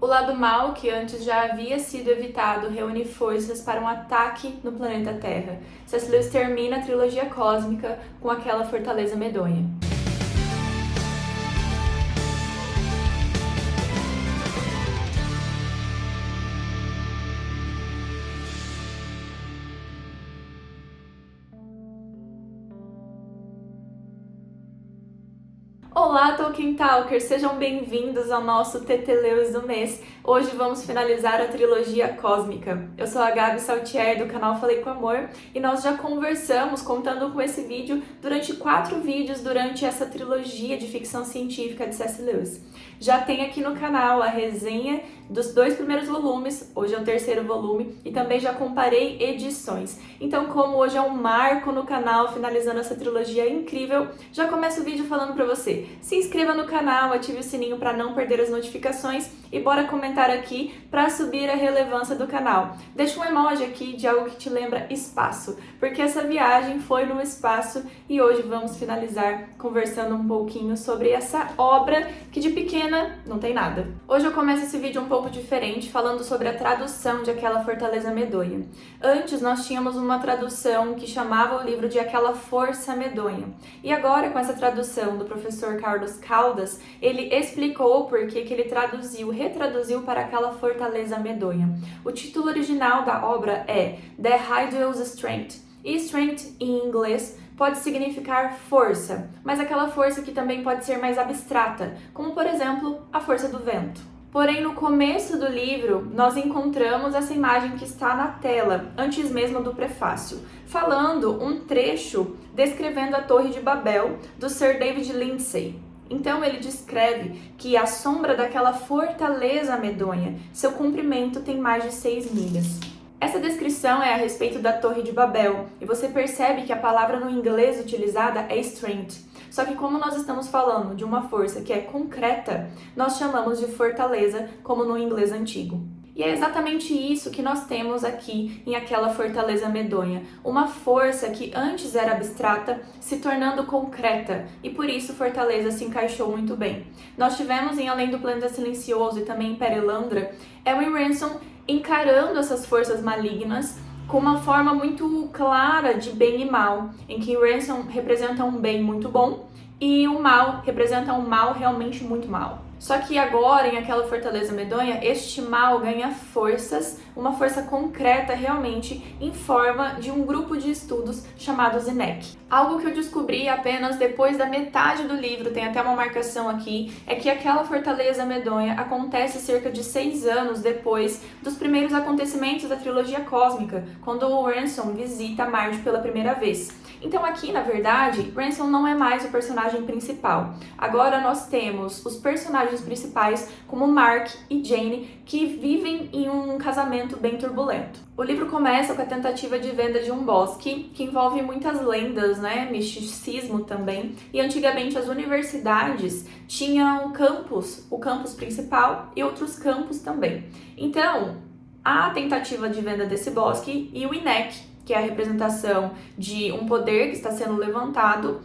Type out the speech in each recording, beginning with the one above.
O lado mal, que antes já havia sido evitado, reúne forças para um ataque no planeta Terra. Lewis termina a trilogia cósmica com aquela fortaleza medonha. Olá, Tolkien Talkers! Sejam bem-vindos ao nosso Teteleus do mês. Hoje vamos finalizar a trilogia cósmica. Eu sou a Gabi Saltier, do canal Falei com Amor, e nós já conversamos, contando com esse vídeo, durante quatro vídeos durante essa trilogia de ficção científica de C.S. Lewis. Já tem aqui no canal a resenha dos dois primeiros volumes, hoje é o terceiro volume, e também já comparei edições. Então, como hoje é um marco no canal, finalizando essa trilogia incrível, já começo o vídeo falando pra você. Se inscreva no canal, ative o sininho para não perder as notificações e bora comentar aqui para subir a relevância do canal. Deixa um emoji aqui de algo que te lembra espaço, porque essa viagem foi no espaço e hoje vamos finalizar conversando um pouquinho sobre essa obra que de pequena não tem nada. Hoje eu começo esse vídeo um pouco diferente, falando sobre a tradução de Aquela Fortaleza Medonha. Antes nós tínhamos uma tradução que chamava o livro de Aquela Força Medonha. E agora com essa tradução do professor Carlos Caldas, ele explicou por que ele traduziu retraduziu para aquela fortaleza medonha. O título original da obra é The Hydral's Strength, e strength em inglês pode significar força, mas aquela força que também pode ser mais abstrata, como por exemplo a força do vento. Porém, no começo do livro, nós encontramos essa imagem que está na tela, antes mesmo do prefácio, falando um trecho descrevendo a Torre de Babel, do Sir David Lindsay. Então ele descreve que a sombra daquela fortaleza medonha, seu comprimento tem mais de 6 milhas. Essa descrição é a respeito da Torre de Babel, e você percebe que a palavra no inglês utilizada é strength. Só que como nós estamos falando de uma força que é concreta, nós chamamos de fortaleza, como no inglês antigo. E é exatamente isso que nós temos aqui em aquela fortaleza medonha, uma força que antes era abstrata, se tornando concreta, e por isso Fortaleza se encaixou muito bem. Nós tivemos em Além do Planeta Silencioso e também em Perelandra, Elwin Ransom encarando essas forças malignas com uma forma muito clara de bem e mal, em que Ransom representa um bem muito bom e o mal representa um mal realmente muito mal. Só que agora, em aquela fortaleza medonha, este mal ganha forças, uma força concreta realmente, em forma de um grupo de estudos chamado ZNEC. Algo que eu descobri apenas depois da metade do livro, tem até uma marcação aqui, é que aquela fortaleza medonha acontece cerca de seis anos depois dos primeiros acontecimentos da trilogia cósmica, quando o Ransom visita Marte pela primeira vez. Então aqui, na verdade, Ransom não é mais o personagem principal. Agora nós temos os personagens principais como Mark e Jane, que vivem em um casamento bem turbulento. O livro começa com a tentativa de venda de um bosque, que envolve muitas lendas, né, misticismo também, e antigamente as universidades tinham campus, o campus principal e outros campos também. Então, a tentativa de venda desse bosque e o INEC, que é a representação de um poder que está sendo levantado,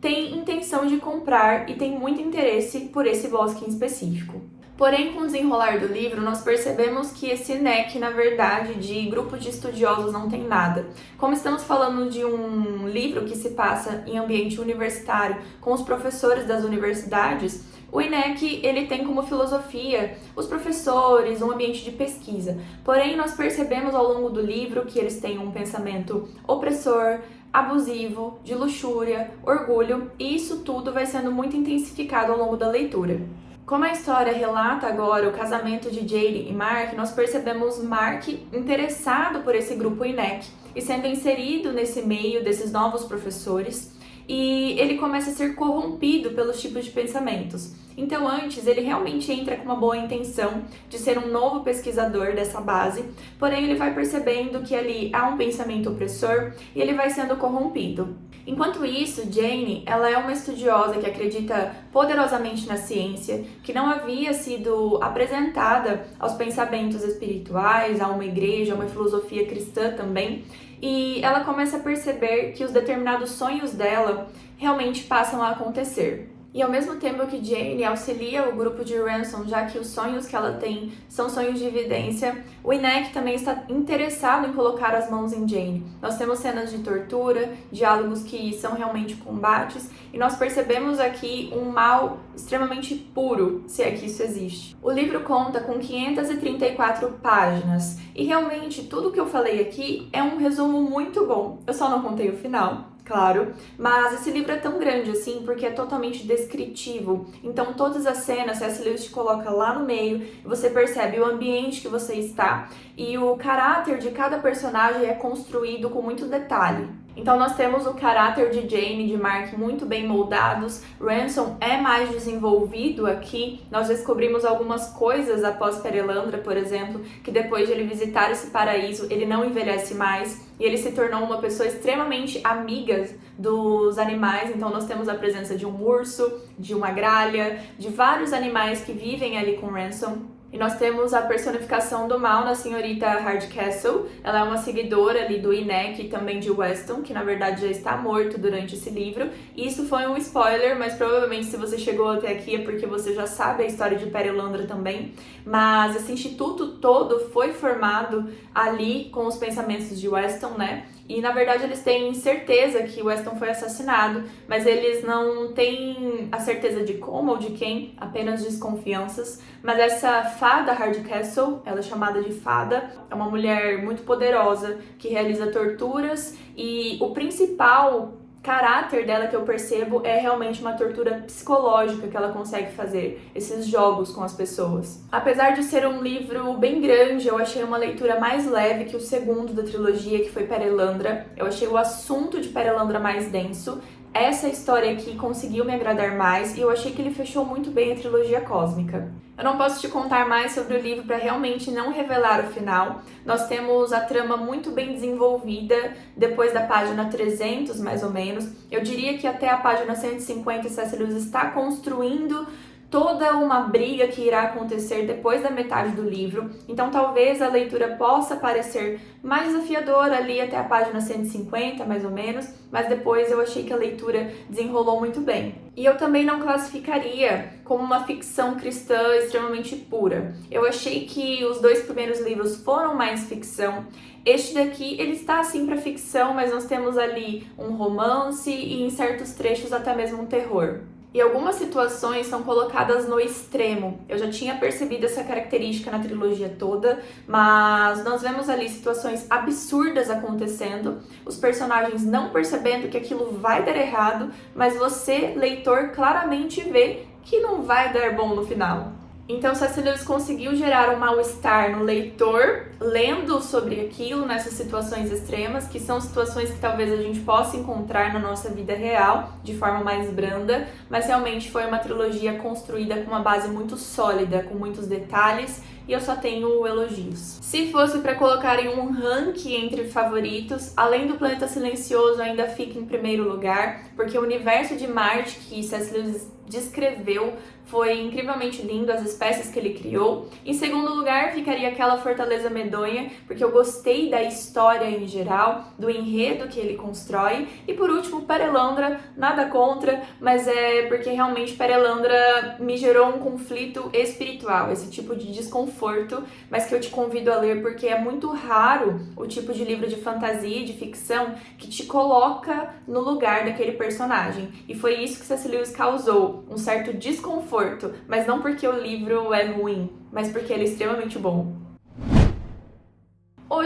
tem intenção de comprar e tem muito interesse por esse bosque em específico. Porém, com o desenrolar do livro, nós percebemos que esse NEC, na verdade, de grupo de estudiosos não tem nada. Como estamos falando de um livro que se passa em ambiente universitário, com os professores das universidades, o INEC ele tem como filosofia os professores, um ambiente de pesquisa. Porém, nós percebemos ao longo do livro que eles têm um pensamento opressor, abusivo, de luxúria, orgulho, e isso tudo vai sendo muito intensificado ao longo da leitura. Como a história relata agora o casamento de Jade e Mark, nós percebemos Mark interessado por esse grupo INEC e sendo inserido nesse meio desses novos professores, e ele começa a ser corrompido pelos tipos de pensamentos. Então antes ele realmente entra com uma boa intenção de ser um novo pesquisador dessa base, porém ele vai percebendo que ali há um pensamento opressor e ele vai sendo corrompido. Enquanto isso, Jane, ela é uma estudiosa que acredita poderosamente na ciência, que não havia sido apresentada aos pensamentos espirituais, a uma igreja, a uma filosofia cristã também, e ela começa a perceber que os determinados sonhos dela realmente passam a acontecer. E ao mesmo tempo que Jane auxilia o grupo de Ransom, já que os sonhos que ela tem são sonhos de evidência, o Inek também está interessado em colocar as mãos em Jane. Nós temos cenas de tortura, diálogos que são realmente combates, e nós percebemos aqui um mal extremamente puro, se é que isso existe. O livro conta com 534 páginas, e realmente tudo que eu falei aqui é um resumo muito bom. Eu só não contei o final, claro, mas esse livro é tão grande assim porque é totalmente descritivo. Então todas as cenas, C.S. Lewis te coloca lá no meio você percebe o ambiente que você está e o caráter de cada personagem é construído com muito detalhe. Então nós temos o caráter de Jane e de Mark muito bem moldados, Ransom é mais desenvolvido aqui, nós descobrimos algumas coisas após Perelandra, por exemplo, que depois de ele visitar esse paraíso, ele não envelhece mais. E ele se tornou uma pessoa extremamente amiga dos animais, então nós temos a presença de um urso, de uma gralha, de vários animais que vivem ali com Ransom, e nós temos a personificação do mal na senhorita Hardcastle. Ela é uma seguidora ali do Inek e também de Weston, que na verdade já está morto durante esse livro. Isso foi um spoiler, mas provavelmente se você chegou até aqui é porque você já sabe a história de Perilandra também. Mas esse instituto todo foi formado ali com os pensamentos de Weston, né? E na verdade eles têm certeza que Weston foi assassinado, mas eles não têm a certeza de como ou de quem, apenas desconfianças. Mas essa fada Hardcastle, ela é chamada de fada, é uma mulher muito poderosa que realiza torturas e o principal caráter dela que eu percebo é realmente uma tortura psicológica que ela consegue fazer, esses jogos com as pessoas. Apesar de ser um livro bem grande, eu achei uma leitura mais leve que o segundo da trilogia, que foi Perelandra. Eu achei o assunto de Perelandra mais denso, essa história aqui conseguiu me agradar mais e eu achei que ele fechou muito bem a trilogia cósmica. Eu não posso te contar mais sobre o livro para realmente não revelar o final. Nós temos a trama muito bem desenvolvida depois da página 300, mais ou menos. Eu diria que até a página 150 C.S. Lewis está construindo toda uma briga que irá acontecer depois da metade do livro, então talvez a leitura possa parecer mais desafiadora ali até a página 150, mais ou menos, mas depois eu achei que a leitura desenrolou muito bem. E eu também não classificaria como uma ficção cristã extremamente pura. Eu achei que os dois primeiros livros foram mais ficção, este daqui, ele está assim para ficção, mas nós temos ali um romance e em certos trechos até mesmo um terror. E algumas situações são colocadas no extremo. Eu já tinha percebido essa característica na trilogia toda, mas nós vemos ali situações absurdas acontecendo, os personagens não percebendo que aquilo vai dar errado, mas você, leitor, claramente vê que não vai dar bom no final. Então, C.S. Lewis conseguiu gerar um mal-estar no leitor, lendo sobre aquilo, nessas situações extremas, que são situações que talvez a gente possa encontrar na nossa vida real, de forma mais branda, mas realmente foi uma trilogia construída com uma base muito sólida, com muitos detalhes, e eu só tenho elogios. Se fosse para colocar em um ranking entre favoritos, além do Planeta Silencioso ainda fica em primeiro lugar, porque o universo de Marte que C.S. Lewis descreveu foi incrivelmente lindo, as espécies que ele criou. Em segundo lugar, ficaria aquela Fortaleza Medonha, porque eu gostei da história em geral, do enredo que ele constrói. E por último, Perelandra, nada contra, mas é porque realmente Perelandra me gerou um conflito espiritual, esse tipo de desconforto, mas que eu te convido a ler porque é muito raro o tipo de livro de fantasia e de ficção que te coloca no lugar daquele personagem. E foi isso que C.S. Lewis causou, um certo desconforto mas não porque o livro é ruim, mas porque ele é extremamente bom.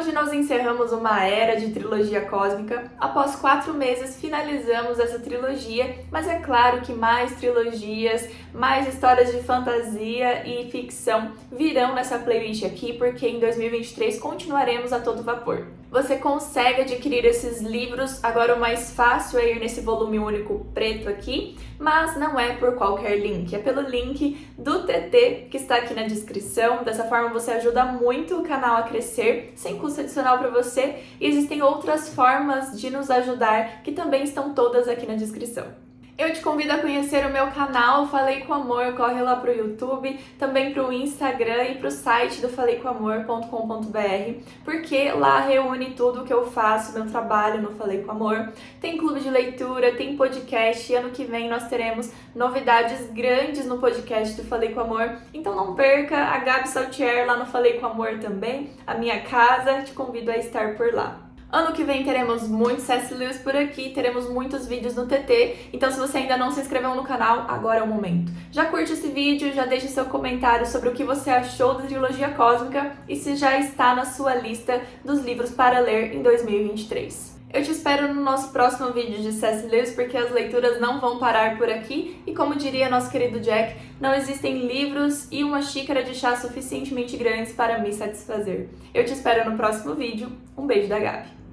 Hoje nós encerramos uma era de trilogia cósmica. Após quatro meses finalizamos essa trilogia, mas é claro que mais trilogias, mais histórias de fantasia e ficção virão nessa playlist aqui, porque em 2023 continuaremos a todo vapor. Você consegue adquirir esses livros, agora o mais fácil é ir nesse volume único preto aqui, mas não é por qualquer link, é pelo link do TT que está aqui na descrição. Dessa forma você ajuda muito o canal a crescer, sem custo adicional para você, e existem outras formas de nos ajudar que também estão todas aqui na descrição. Eu te convido a conhecer o meu canal Falei com Amor, corre lá pro YouTube, também pro Instagram e pro site do faleicomamor.com.br, porque lá reúne tudo o que eu faço, meu trabalho no Falei com Amor. Tem clube de leitura, tem podcast, e ano que vem nós teremos novidades grandes no podcast do Falei com Amor. Então não perca a Gabi Saltier lá no Falei com Amor também, a minha casa, te convido a estar por lá. Ano que vem teremos muitos C.S. Lewis por aqui, teremos muitos vídeos no TT, então se você ainda não se inscreveu no canal, agora é o momento. Já curte esse vídeo, já deixe seu comentário sobre o que você achou da trilogia cósmica e se já está na sua lista dos livros para ler em 2023. Eu te espero no nosso próximo vídeo de C.S. Lewis, porque as leituras não vão parar por aqui, e como diria nosso querido Jack, não existem livros e uma xícara de chá suficientemente grandes para me satisfazer. Eu te espero no próximo vídeo. Um beijo da Gabi.